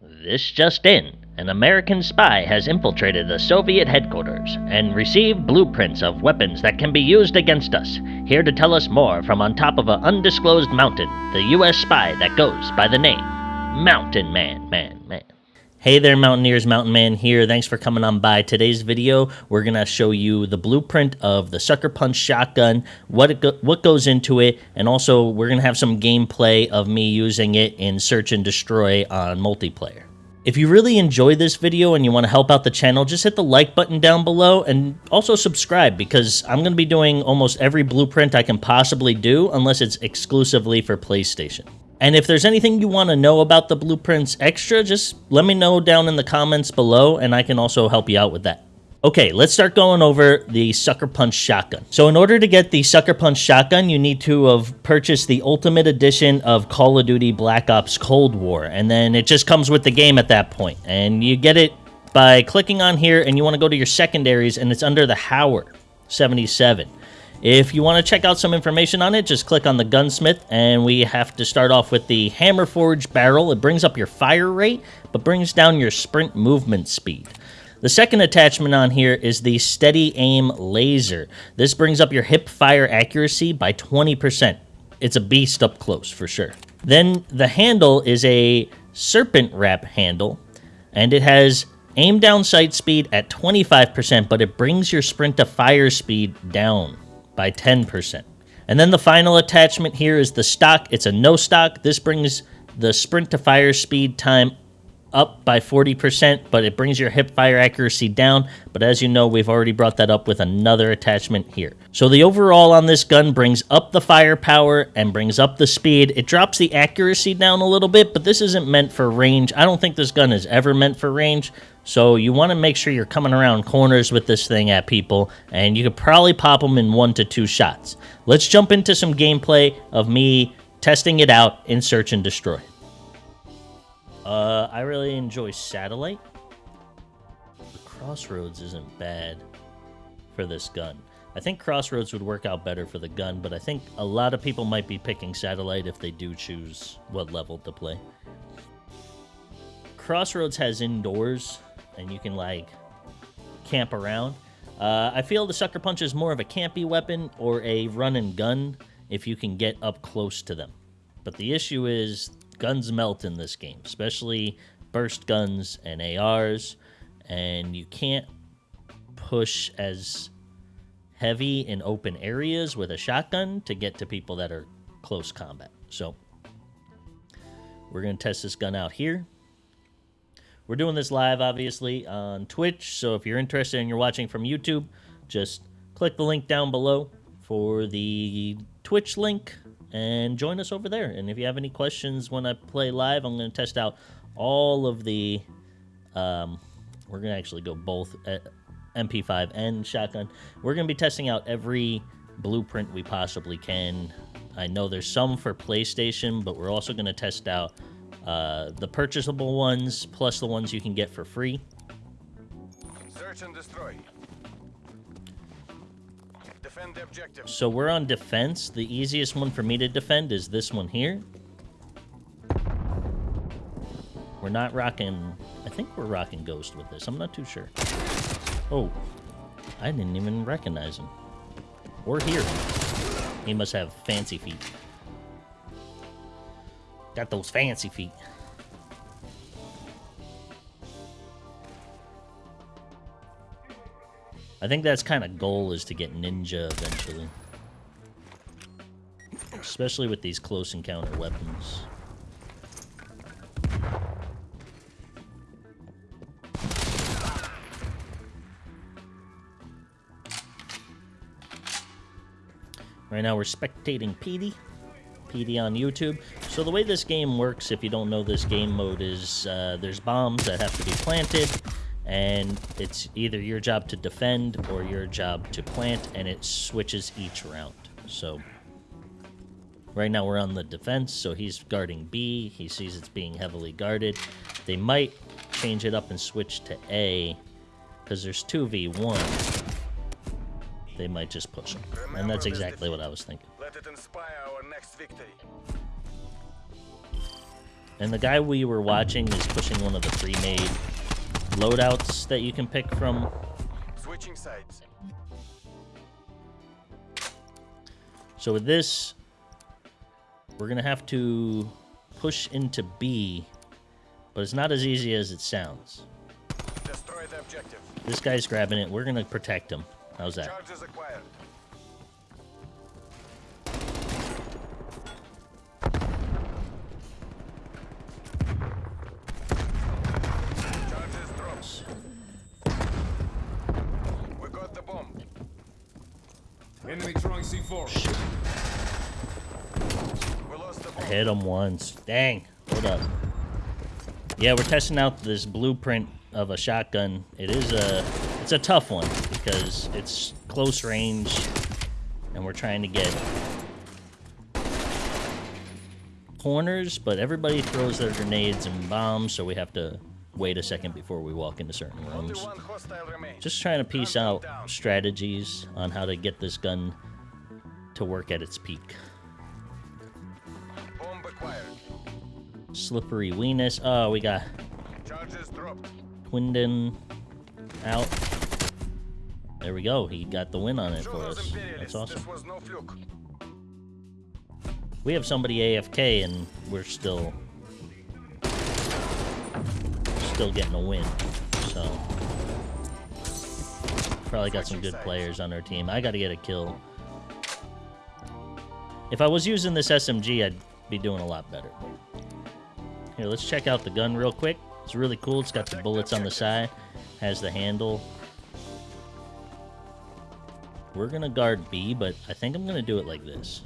This just in. An American spy has infiltrated the Soviet headquarters and received blueprints of weapons that can be used against us. Here to tell us more from on top of an undisclosed mountain, the U.S. spy that goes by the name Mountain Man, Man, Man. Hey there, Mountaineers, Mountain Man here. Thanks for coming on by. Today's video, we're going to show you the blueprint of the Sucker Punch shotgun, what, it go what goes into it, and also we're going to have some gameplay of me using it in Search and Destroy on multiplayer. If you really enjoy this video and you want to help out the channel, just hit the like button down below and also subscribe because I'm going to be doing almost every blueprint I can possibly do unless it's exclusively for PlayStation. And if there's anything you want to know about the blueprints extra, just let me know down in the comments below and I can also help you out with that. Okay, let's start going over the Sucker Punch shotgun. So in order to get the Sucker Punch shotgun, you need to have purchased the Ultimate Edition of Call of Duty Black Ops Cold War, and then it just comes with the game at that point. And you get it by clicking on here, and you want to go to your secondaries, and it's under the Hauer 77. If you want to check out some information on it, just click on the gunsmith, and we have to start off with the Hammer Forge barrel. It brings up your fire rate, but brings down your sprint movement speed. The second attachment on here is the Steady Aim Laser. This brings up your hip fire accuracy by 20%. It's a beast up close for sure. Then the handle is a Serpent Wrap handle, and it has aim down sight speed at 25%, but it brings your sprint to fire speed down by 10%. And then the final attachment here is the stock. It's a no stock. This brings the sprint to fire speed time up by 40%, but it brings your hip fire accuracy down. But as you know, we've already brought that up with another attachment here. So the overall on this gun brings up the firepower and brings up the speed. It drops the accuracy down a little bit, but this isn't meant for range. I don't think this gun is ever meant for range. So you want to make sure you're coming around corners with this thing at people, and you could probably pop them in one to two shots. Let's jump into some gameplay of me testing it out in Search and Destroy. Uh, I really enjoy Satellite. Crossroads isn't bad for this gun. I think Crossroads would work out better for the gun, but I think a lot of people might be picking Satellite if they do choose what level to play. Crossroads has indoors, and you can, like, camp around. Uh, I feel the Sucker Punch is more of a campy weapon or a run and gun if you can get up close to them. But the issue is guns melt in this game, especially burst guns and ARs, and you can't push as heavy in open areas with a shotgun to get to people that are close combat. So we're going to test this gun out here. We're doing this live, obviously, on Twitch, so if you're interested and you're watching from YouTube, just click the link down below for the Twitch link and join us over there. And if you have any questions when I play live, I'm going to test out all of the. Um, we're going to actually go both uh, MP5 and shotgun. We're going to be testing out every blueprint we possibly can. I know there's some for PlayStation, but we're also going to test out uh, the purchasable ones plus the ones you can get for free. Search and destroy. Defend the objective. So we're on defense. The easiest one for me to defend is this one here. We're not rocking... I think we're rocking Ghost with this. I'm not too sure. Oh. I didn't even recognize him. Hear him. He must have fancy feet. Got those fancy feet. I think that's kind of goal is to get ninja eventually. Especially with these close encounter weapons. Right now we're spectating PD. PD on YouTube. So the way this game works, if you don't know this game mode, is uh, there's bombs that have to be planted and it's either your job to defend or your job to plant, and it switches each round. So right now we're on the defense, so he's guarding B. He sees it's being heavily guarded. They might change it up and switch to A, because there's 2v1. They might just push him. And that's exactly what I was thinking. Let it inspire our next victory. And the guy we were watching is pushing one of the pre-made loadouts that you can pick from. Switching sides. So with this, we're gonna have to push into B, but it's not as easy as it sounds. Destroy the objective. This guy's grabbing it. We're gonna protect him. How's that? I hit him once. Dang. Hold up. Yeah, we're testing out this blueprint of a shotgun. It is a it's a tough one because it's close range and we're trying to get corners, but everybody throws their grenades and bombs, so we have to wait a second before we walk into certain rooms. one hostile remains. Just trying to piece out strategies on how to get this gun to work at its peak. Bomb acquired. Slippery weenus. Oh, we got. Twinden out. There we go. He got the win on it for us. That's awesome. this was no fluke. We have somebody AFK and we're still still getting a win. So probably got some good players on our team. I got to get a kill. If I was using this SMG, I'd be doing a lot better. Here, let's check out the gun real quick. It's really cool. It's got the bullets on the side, has the handle. We're gonna guard B, but I think I'm gonna do it like this.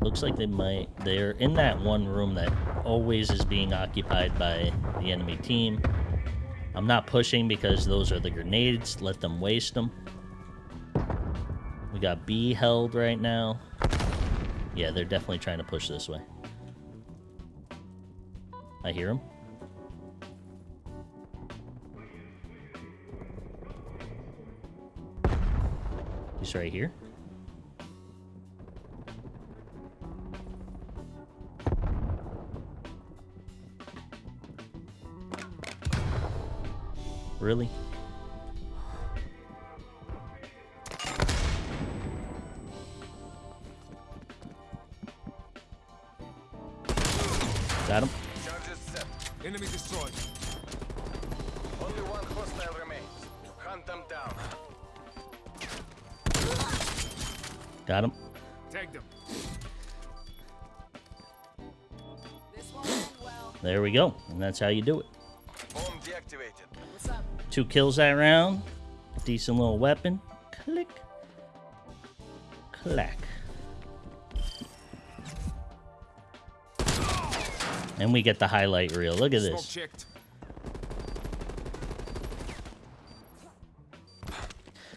Looks like they might. They're in that one room that always is being occupied by the enemy team. I'm not pushing because those are the grenades. Let them waste them. We got B held right now. Yeah, they're definitely trying to push this way. I hear them. He's right here. Really? There we go. And that's how you do it. Bomb deactivated. What's up? Two kills that round. Decent little weapon. Click. Clack. And we get the highlight reel. Look at this. checked.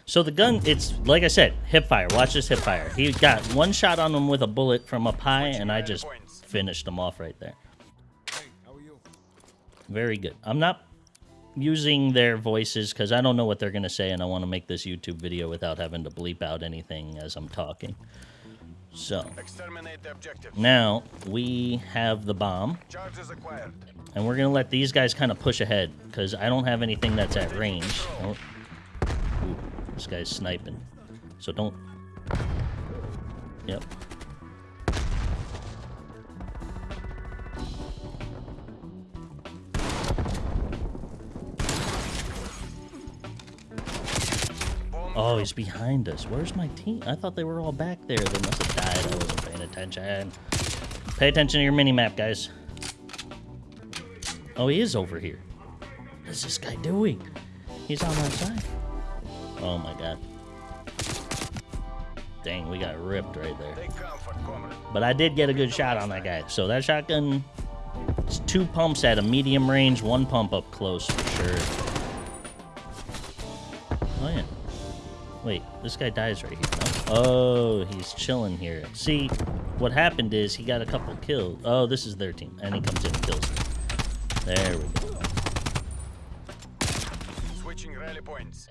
So the gun, it's like I said, hip fire. Watch this hip fire. He got one shot on him with a bullet from up high, and I just finished him off right there. Very good. I'm not using their voices because I don't know what they're going to say, and I want to make this YouTube video without having to bleep out anything as I'm talking. So, Exterminate the objective. now we have the bomb, Charges acquired. and we're going to let these guys kind of push ahead because I don't have anything that's at range. Oh. Ooh, this guy's sniping. So don't. Yep. Oh, he's behind us. Where's my team? I thought they were all back there. They must have died. I wasn't paying attention. Pay attention to your mini map, guys. Oh, he is over here. What is this guy doing? He's on my side. Oh my god. Dang, we got ripped right there. But I did get a good shot on that guy. So that shotgun, it's two pumps at a medium range, one pump up close for sure. Oh yeah. Wait, this guy dies right here. No? Oh, he's chilling here. See, what happened is he got a couple kills. Oh, this is their team, and he comes in and kills them. There we go. Switching rally points.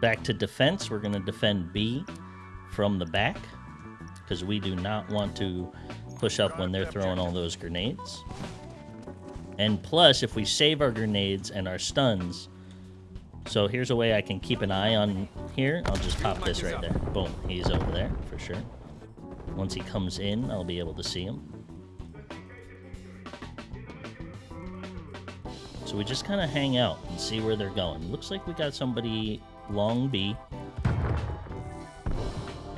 Back to defense. We're gonna defend B from the back because we do not want to push up when they're throwing all those grenades. And plus, if we save our grenades and our stuns, so here's a way I can keep an eye on here. I'll just pop this right there. Boom, he's over there for sure. Once he comes in, I'll be able to see him. So we just kind of hang out and see where they're going. Looks like we got somebody long B.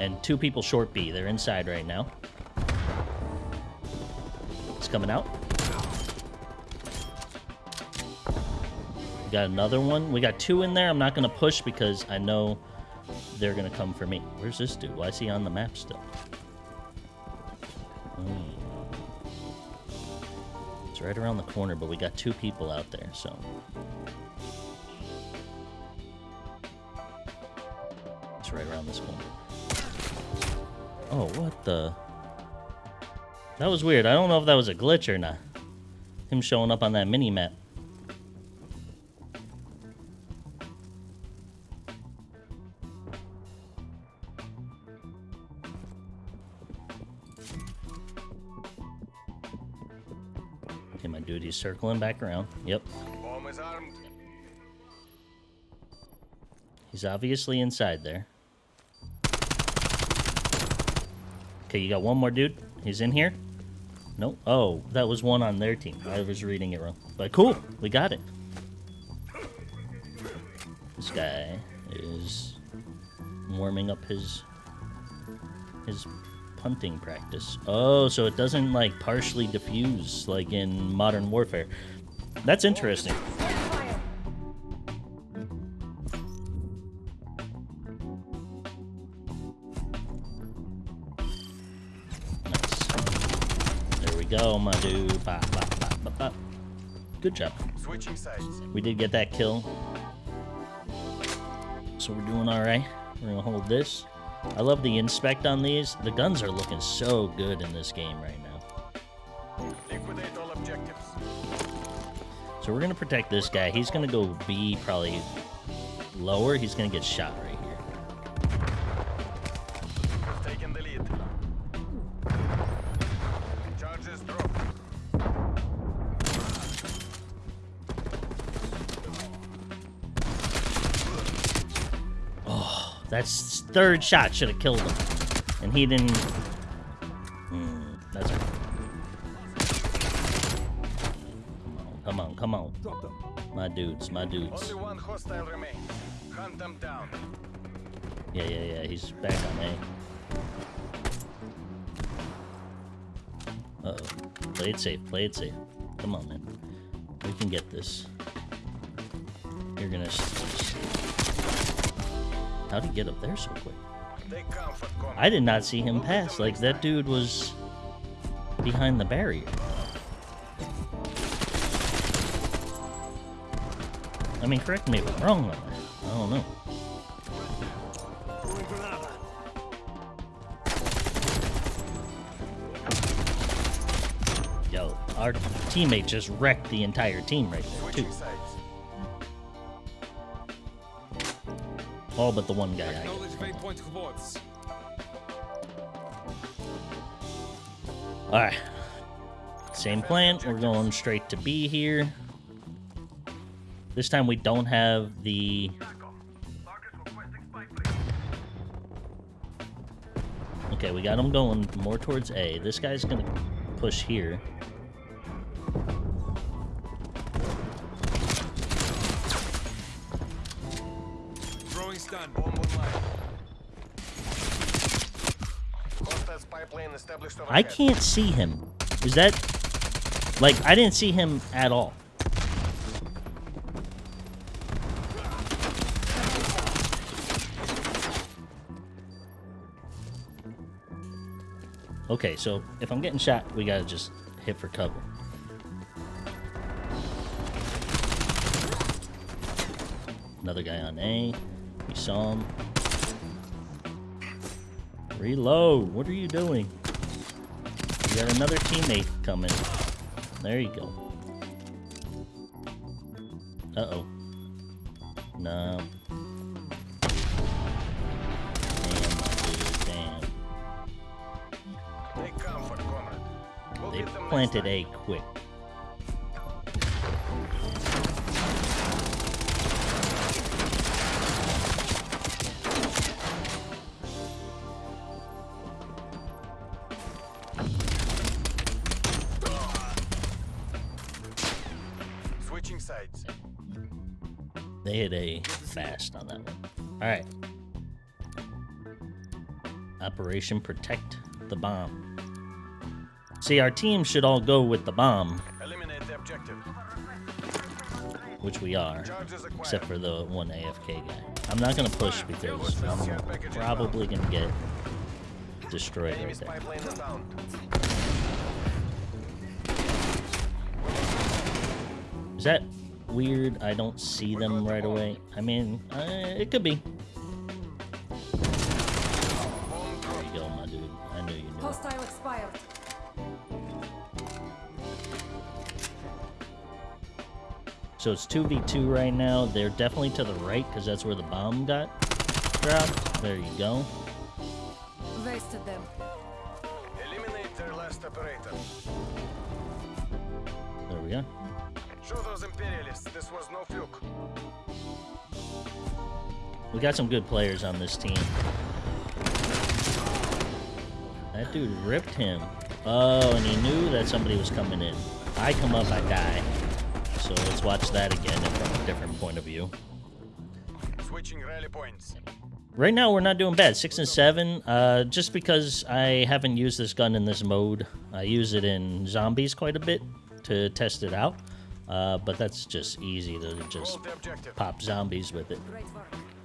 And two people short B. They're inside right now. It's coming out. Got another one. We got two in there. I'm not going to push because I know they're going to come for me. Where's this dude? Why is he on the map still? Hmm. It's right around the corner, but we got two people out there, so. It's right around this corner. Oh, what the? That was weird. I don't know if that was a glitch or not. Him showing up on that mini circling back around. Yep. Bomb is armed. He's obviously inside there. Okay, you got one more dude. He's in here. No. Oh, that was one on their team. I was reading it wrong. But cool, we got it. This guy is warming up his his punting practice. Oh, so it doesn't like partially diffuse like in Modern Warfare. That's interesting. Nice. There we go, my dude. Bop, bop, bop, bop. Good job. Switching sides. We did get that kill. So we're doing alright. We're gonna hold this. I love the inspect on these. The guns are looking so good in this game right now. Liquidate all objectives. So we're gonna protect this guy. He's gonna go B probably lower. He's gonna get shot right third shot should have killed him, and he didn't. Hmm, that's okay. Come on, come on, come on. My dudes, my dudes. Only one hostile remains. Hunt them down. Yeah, yeah, yeah. He's back on A. Uh oh. Play it safe. Play it safe. Come on, man. We can get this. You're gonna. How'd he get up there so quick? They come for combat. I did not see him pass. Like that dude was behind the barrier. I mean, correct me if I'm wrong on that. I don't know. Yo, our teammate just wrecked the entire team right there, too. All but the one guy. I Acknowledge waypoint rewards. Alright. Same plan. We're going straight to B here. This time we don't have the... Okay, we got him going more towards A. This guy's gonna push here. I can't see him. Is that... Like, I didn't see him at all. Okay, so if I'm getting shot, we gotta just hit for cover. Another guy on A. We saw him. Reload. What are you doing? You got another teammate coming. There you go. Uh-oh. No. Damn, dude, damn. They planted A quick. Operation Protect the Bomb. See, our team should all go with the bomb, Eliminate the objective. which we are, except for the one AFK guy. I'm not gonna push because I'm probably gonna get destroyed right there. spy plane inbound. Is that weird? I don't see them right away. I mean, uh, it could be. So it's 2v2 right now. They're definitely to the right because that's where the bomb got dropped. There you go. Wasted them. Eliminate their last operator. There we go. Show those imperialists this was no fluke. We got some good players on this team. That dude ripped him. Oh, and he knew that somebody was coming in. I come up, I die. So let's watch that again from a different point of view. Switching rally points. Right now, we're not doing bad. Six and seven. Uh, just because I haven't used this gun in this mode, I use it in zombies quite a bit to test it out. Uh, but that's just easy to just Hold the objective. pop zombies with it.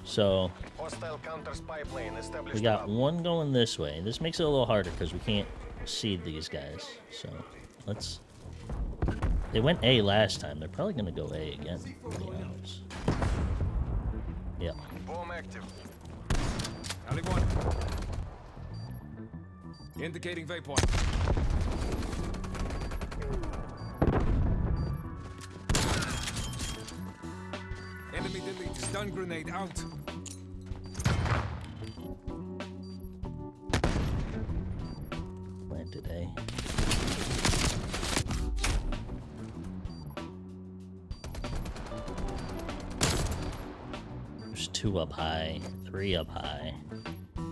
So Hostile counter spy plane established. we got one going this way. This makes it a little harder because we can't see these guys. So let's. They went A last time. They're probably gonna go A again. to be. Yeah. Bomb active. Alley one. Indicating waypoint. Enemy delete. Stun grenade out. Planted A. There's two up high, three up high. Oh,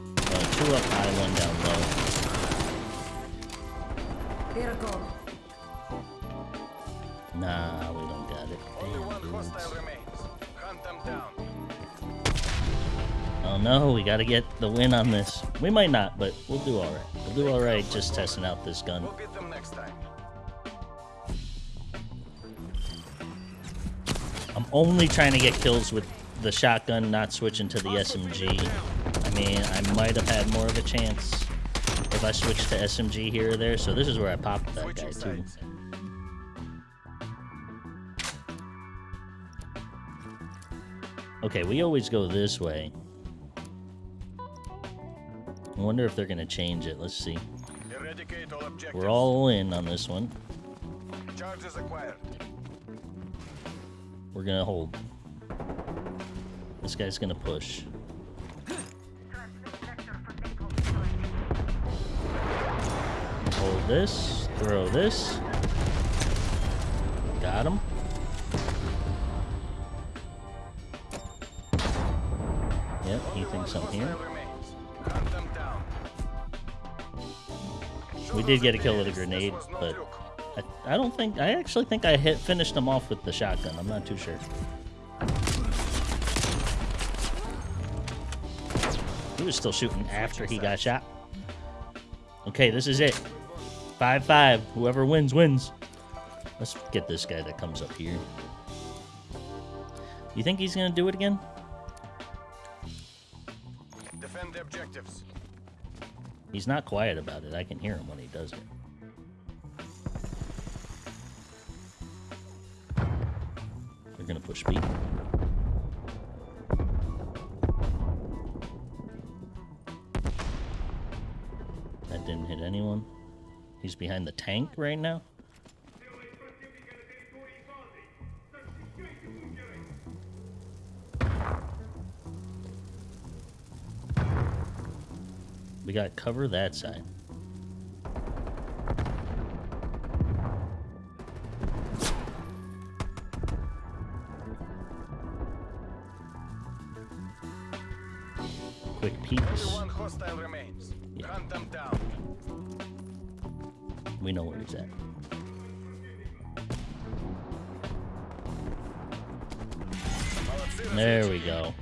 two up high, one down low. Go. Nah, we don't got it. Only one hostile remains. Hunt them down. Oh no, we gotta get the win on this. We might not, but we'll do alright. We'll do alright just testing out this gun. We'll beat them next time. I'm only trying to get kills with the shotgun, not switching to the SMG. I mean, I might have had more of a chance if I switched to SMG here or there, so this is where I popped that guy too. Okay, we always go this way. I wonder if they're gonna change it. Let's see. All. We're all in on this one. Charges acquired. We're gonna hold. This guy's gonna push. Hold this, throw this. Got him. Yep, he thinks I'm here. We did get a kill with a grenade, but. I, I don't think I actually think I hit finished him off with the shotgun. I'm not too sure. He was still shooting after he got shot. Okay, this is it. 5-5. Whoever wins, wins. Let's get this guy that comes up here. You think he's gonna do it again? Defend the objectives. He's not quiet about it. I can hear him when he does it. They're gonna push B. anyone. He's behind the tank right now. We got cover that side. There we go.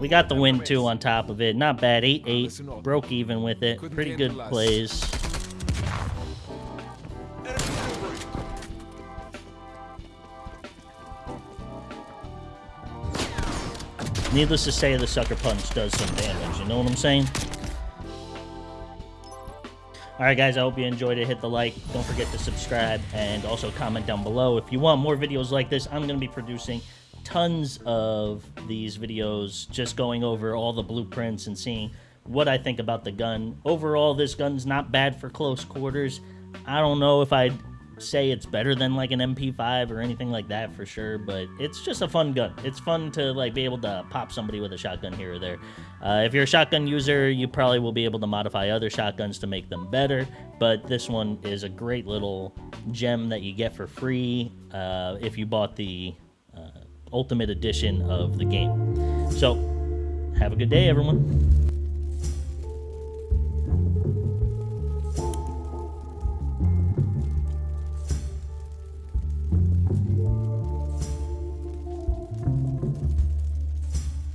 We got the win, too, on top of it. Not bad. 8-8. Broke even with it. Pretty good plays. Needless to say, the Sucker Punch does some damage. You know what I'm saying? Alright guys, I hope you enjoyed it. Hit the like, don't forget to subscribe, and also comment down below. If you want more videos like this, I'm going to be producing tons of these videos just going over all the blueprints and seeing what I think about the gun. Overall, this gun's not bad for close quarters. I don't know if I'd say it's better than like an MP5 or anything like that for sure, but it's just a fun gun. It's fun to like be able to pop somebody with a shotgun here or there. Uh, if you're a shotgun user, you probably will be able to modify other shotguns to make them better, but this one is a great little gem that you get for free uh, if you bought the Ultimate Edition of the game. So, have a good day, everyone.